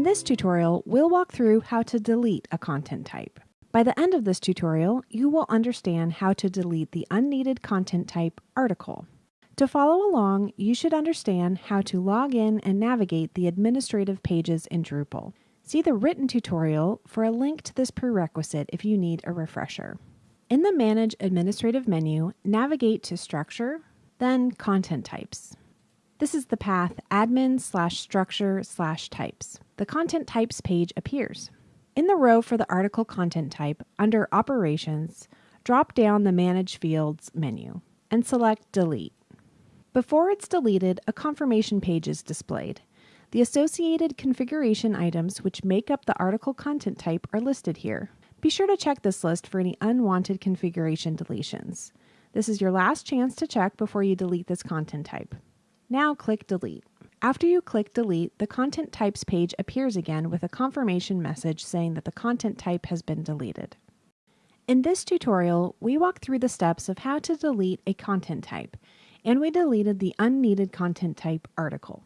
this tutorial, we'll walk through how to delete a content type. By the end of this tutorial, you will understand how to delete the unneeded content type article. To follow along, you should understand how to log in and navigate the administrative pages in Drupal. See the written tutorial for a link to this prerequisite if you need a refresher. In the Manage Administrative menu, navigate to Structure, then Content Types. This is the path admin slash structure slash types. The content types page appears. In the row for the article content type, under Operations, drop down the Manage Fields menu and select Delete. Before it's deleted, a confirmation page is displayed. The associated configuration items which make up the article content type are listed here. Be sure to check this list for any unwanted configuration deletions. This is your last chance to check before you delete this content type. Now click Delete. After you click Delete, the Content Types page appears again with a confirmation message saying that the content type has been deleted. In this tutorial, we walk through the steps of how to delete a content type, and we deleted the unneeded content type article.